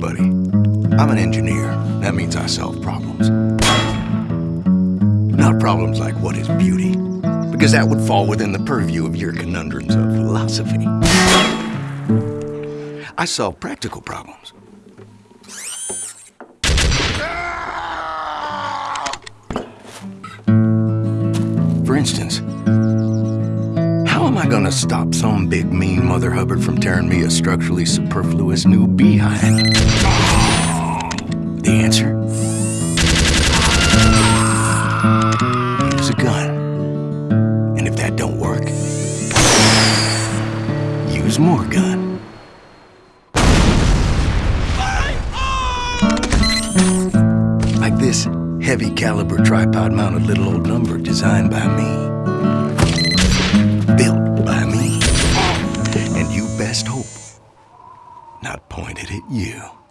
I'm an engineer. That means I solve problems. Not problems like what is beauty, because that would fall within the purview of your conundrums of philosophy. I solve practical problems. For instance, am I gonna stop some big mean Mother Hubbard from tearing me a structurally superfluous new behind? The answer? Use a gun. And if that don't work, use more gun. Like this heavy caliber tripod mounted little old number designed by me. Best hope not pointed at you.